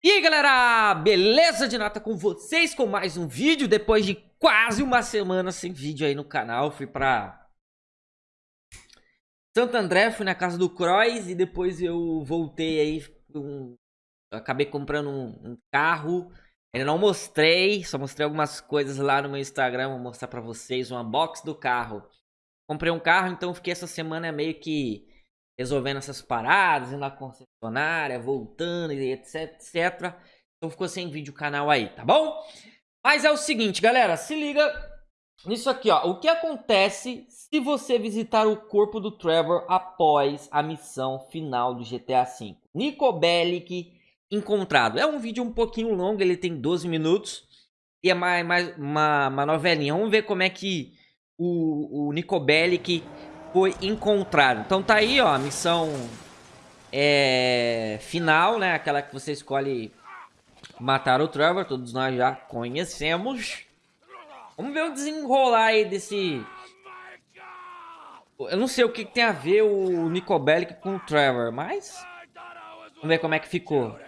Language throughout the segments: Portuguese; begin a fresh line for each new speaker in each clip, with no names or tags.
E aí galera, beleza de nata com vocês com mais um vídeo? Depois de quase uma semana sem vídeo aí no canal Fui pra Santo André, fui na casa do Croix E depois eu voltei aí um... Acabei comprando um, um, carro. Ainda não mostrei, só mostrei algumas coisas lá no meu Instagram Vou mostrar pra vocês um unboxing do carro. Comprei um carro, então fiquei essa semana meio que resolvendo essas paradas, indo na concessionária, voltando e etc, etc. Então ficou sem vídeo o canal aí, tá bom? Mas é o seguinte, galera, se liga nisso aqui, ó. O que acontece se você visitar o corpo do Trevor após a missão final do GTA V? Nico Bellic encontrado. É um vídeo um pouquinho longo, ele tem 12 minutos. E é mais, mais uma, uma novelinha. Vamos ver como é que o, o Nico Bellic foi encontrado. Então tá aí, ó, a missão é, final, né? Aquela que você escolhe matar o Trevor, todos nós já conhecemos. Vamos ver o desenrolar aí desse... Eu não sei o que, que tem a ver o Nico Bellic com o Trevor, mas... Vamos ver como é que ficou.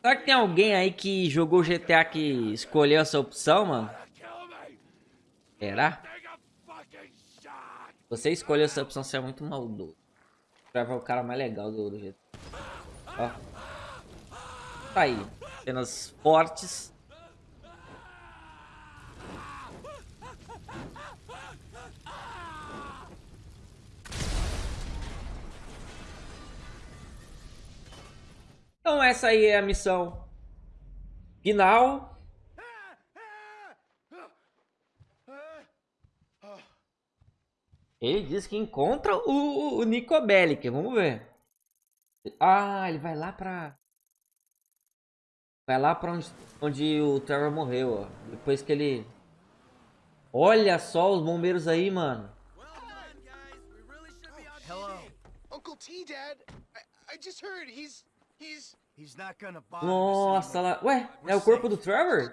Será que tem alguém aí que jogou GTA que escolheu essa opção, mano? Será? Você escolheu essa opção, você é muito maldoso. Trevor é o cara mais legal do, do GTA. Ó. Tá aí. Cenas fortes. Então essa aí é a missão final. Ele diz que encontra o, o Nico Bellic. Vamos ver. Ah, ele vai lá pra... Vai lá pra onde, onde o Trevor morreu, ó. Depois que ele... Olha só os bombeiros aí, mano. Hello. Uncle T, Dad. I, I just heard he's nossa, lá... Ué, é o corpo do Trevor?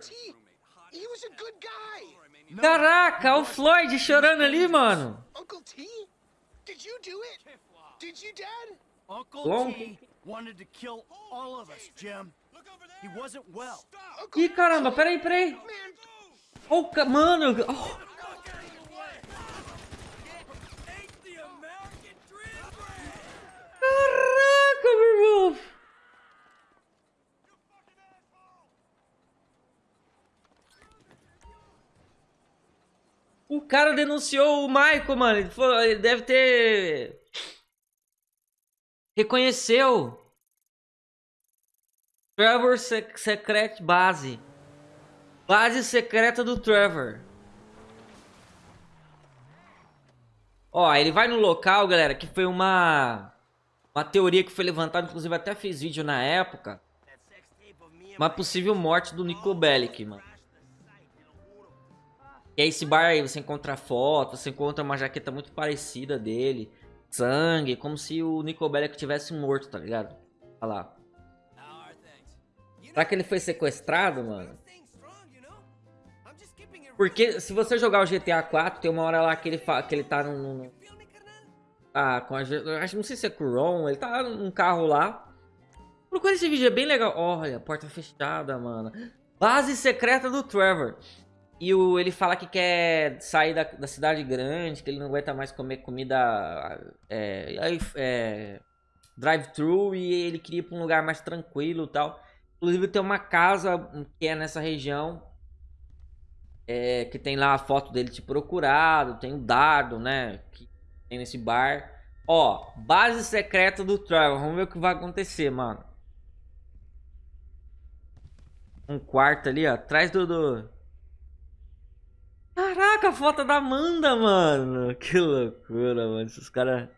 Caraca, o Floyd chorando ali, mano. Uncle T? Did you do it? Did you, Dad? Uncle T wanted to kill all of us, Jim. He wasn't well. Ih, caramba, peraí, peraí. Oh, mano. Oh. Caraca, meu irmão. O cara denunciou o Michael, mano. Ele, foi, ele deve ter... Reconheceu. Trevor Sec Secret Base. Base secreta do Trevor. Ó, ele vai no local, galera, que foi uma... Uma teoria que foi levantada, inclusive até fiz vídeo na época. Uma possível morte do Nico Bellic, mano. E aí esse bar aí você encontra foto, você encontra uma jaqueta muito parecida dele. Sangue, como se o Nico Bellic tivesse morto, tá ligado? Olha lá. Será que ele foi sequestrado, mano? Porque se você jogar o GTA 4, tem uma hora lá que ele, que ele tá num... Ah, com a... Acho, não sei se é com o Ron, ele tá num carro lá. Procura esse vídeo, é bem legal. Olha, porta fechada, mano. Base secreta do Trevor. E o, ele fala que quer sair da, da cidade grande, que ele não aguenta mais comer comida é, é, drive-thru e ele queria ir pra um lugar mais tranquilo e tal. Inclusive tem uma casa que é nessa região, é, que tem lá a foto dele te procurado, tem o um dardo, né, que tem nesse bar. Ó, base secreta do Trevor, vamos ver o que vai acontecer, mano. Um quarto ali, ó, atrás do... do Caraca, a foto da Amanda, mano. Que loucura, mano. Esses caras...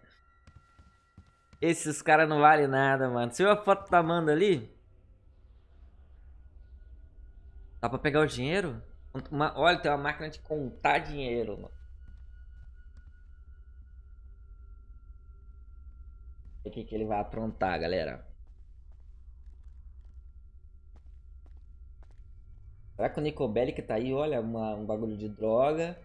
Esses caras não valem nada, mano. Você viu a foto da Amanda ali? Dá pra pegar o dinheiro? Uma... Olha, tem uma máquina de contar dinheiro, mano. O que, que ele vai aprontar, galera? Será que o Nico Bellic tá aí? Olha, uma, um bagulho de droga.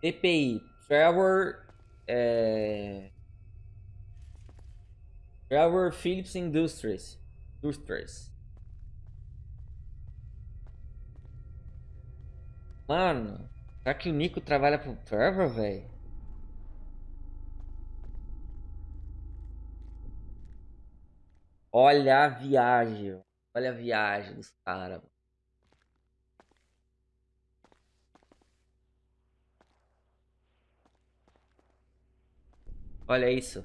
TPI. Trevor. É... Trevor Phillips Industries. Industries. Mano, será que o Nico trabalha pro Trevor, velho? Olha a viagem. Olha a viagem dos caras. Olha isso.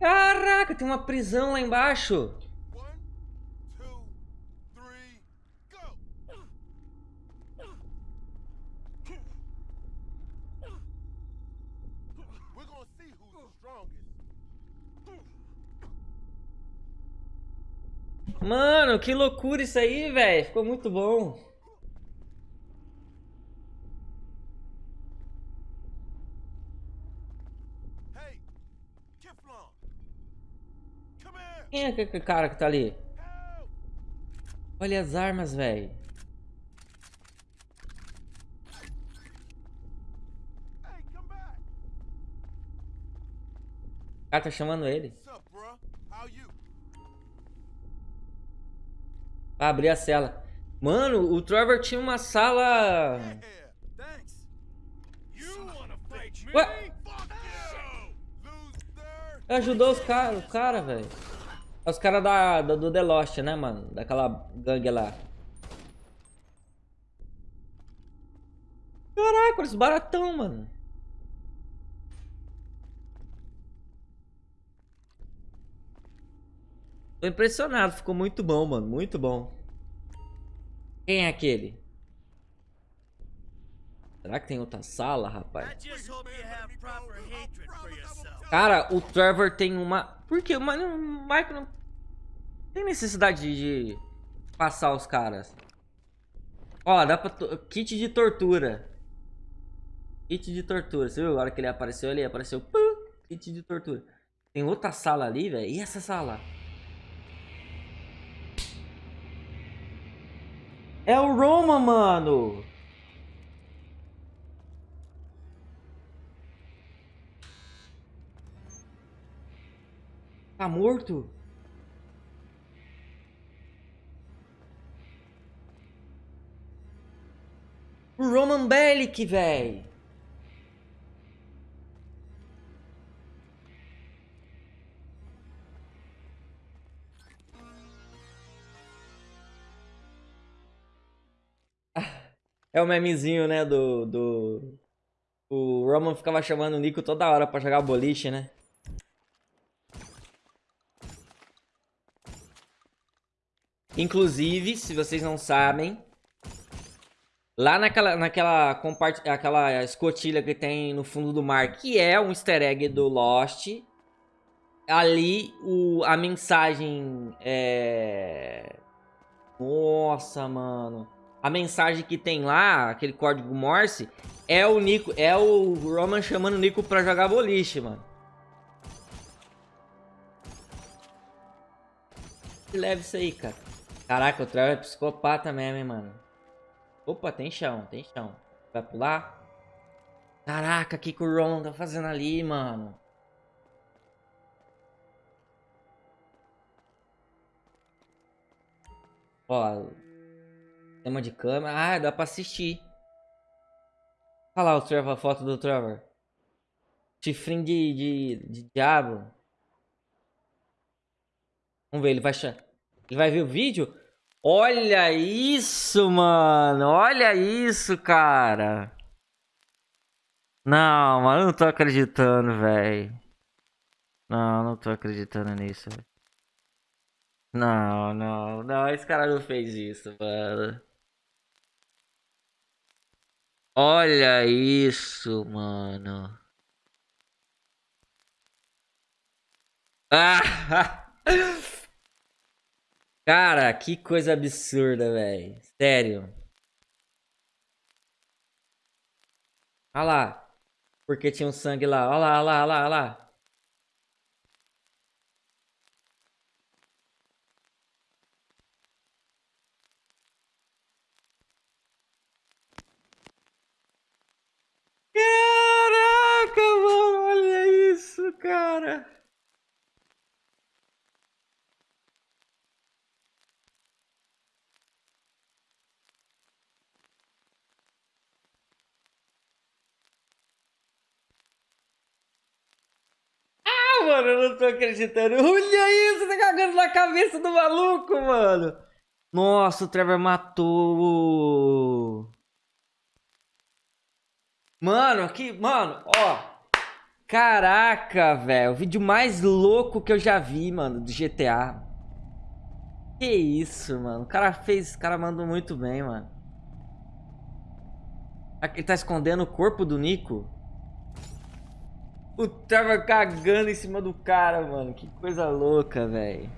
Caraca, tem uma prisão lá embaixo. Mano, que loucura isso aí, velho. Ficou muito bom. Quem é aquele cara que tá ali? Olha as armas, velho. O cara tá chamando ele. Abrir a cela. Mano, o Trevor tinha uma sala... Ué? Ajudou os caras, o cara, velho. É os caras da, do, do The Lost, né, mano? Daquela gangue lá. Caraca, eles baratão, mano. Tô impressionado, ficou muito bom, mano. Muito bom. Quem é aquele? Será que tem outra sala, rapaz? Cara, o Trevor tem uma... Por que? O Michael não tem necessidade de passar os caras. Ó, dá pra... Kit de tortura. Kit de tortura. Você viu agora que ele apareceu ali? Apareceu... Kit de tortura. Tem outra sala ali, velho. E essa sala? É o Roma, mano. Tá morto? O Roman Bellic, velho. É o memezinho, né, do, do... O Roman ficava chamando o Nico toda hora pra jogar boliche, né? Inclusive, se vocês não sabem, lá naquela, naquela aquela escotilha que tem no fundo do mar, que é um easter egg do Lost, ali o, a mensagem é... Nossa, mano a mensagem que tem lá, aquele código Morse, é o Nico, é o Roman chamando o Nico pra jogar boliche, mano. Leve isso aí, cara. Caraca, o Trevor é psicopata mesmo, hein, mano. Opa, tem chão, tem chão. Vai pular? Caraca, o que, que o Roman tá fazendo ali, mano? Ó, Tema de câmera. Ah, dá pra assistir. Olha lá o Trevor, a foto do Trevor. Chifrinho de, de, de diabo. Vamos ver, ele vai, ele vai ver o vídeo? Olha isso, mano. Olha isso, cara. Não, mano, eu não tô acreditando, velho. Não, não tô acreditando nisso, Não, não, não, esse cara não fez isso, mano. Olha isso, mano. Ah! Cara, que coisa absurda, velho. Sério. Olha lá. Porque tinha um sangue lá. Olha lá, olha lá, olha lá. Mano, eu não tô acreditando. Olha isso, tá cagando na cabeça do maluco, mano. Nossa, o Trevor matou. Mano, que. Mano, ó. Caraca, velho. O vídeo mais louco que eu já vi, mano, do GTA. Que isso, mano. O cara fez. O cara mandou muito bem, mano. Ele tá escondendo o corpo do Nico. O Trevor cagando em cima do cara, mano. Que coisa louca, velho.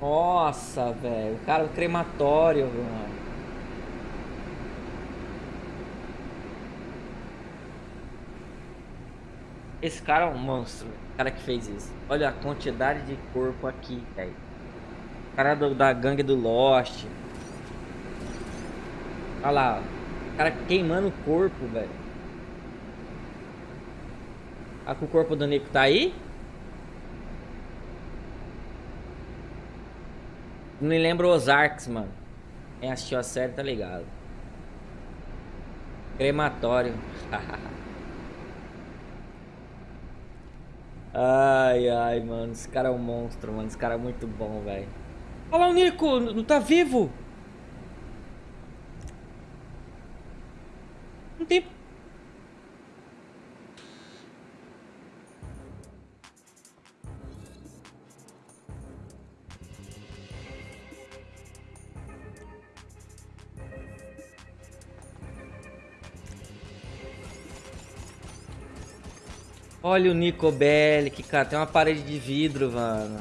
Nossa, velho. O cara, o crematório, mano. Esse cara é um monstro, o cara que fez isso. Olha a quantidade de corpo aqui, velho. Cara do, da gangue do Lost. Olha lá, o cara queimando o corpo, velho. Que o corpo do Nico tá aí. Não me lembra os Arcs, mano. Quem assistiu a série tá ligado. Crematório. ai, ai, mano. Esse cara é um monstro, mano. Esse cara é muito bom, velho. Olha lá o Nico. Não tá vivo. Olha o Nico Bellic, cara. Tem uma parede de vidro, mano.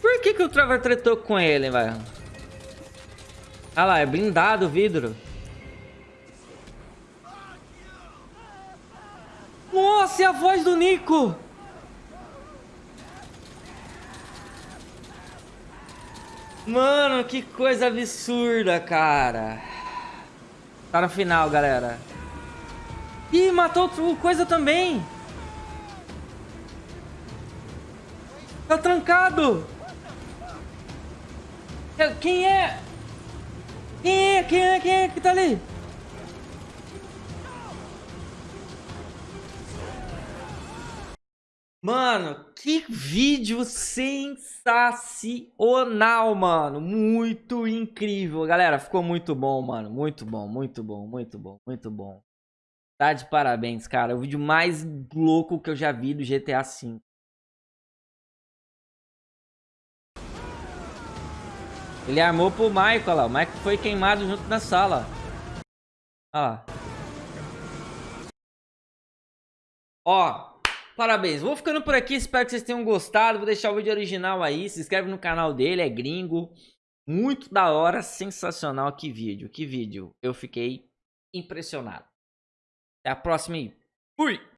Por que, que o Trevor tretou com ele, velho? Ah lá, é blindado o vidro. Nossa, e a voz do Nico? Mano, que coisa absurda, cara. Tá no final, galera. Ih, matou o coisa também. Tá trancado! É, quem é? Quem é? Quem é? Quem é que tá ali? Mano, que vídeo sensacional, mano. Muito incrível. Galera, ficou muito bom, mano. Muito bom, muito bom, muito bom, muito bom. Tá de parabéns, cara. O vídeo mais louco que eu já vi do GTA V. Ele armou pro Michael lá. O Michael foi queimado junto na sala. Ó. Ó. Parabéns. Vou ficando por aqui. Espero que vocês tenham gostado. Vou deixar o vídeo original aí. Se inscreve no canal dele. É gringo. Muito da hora. Sensacional. Que vídeo. Que vídeo. Eu fiquei impressionado. Até a próxima aí. Fui!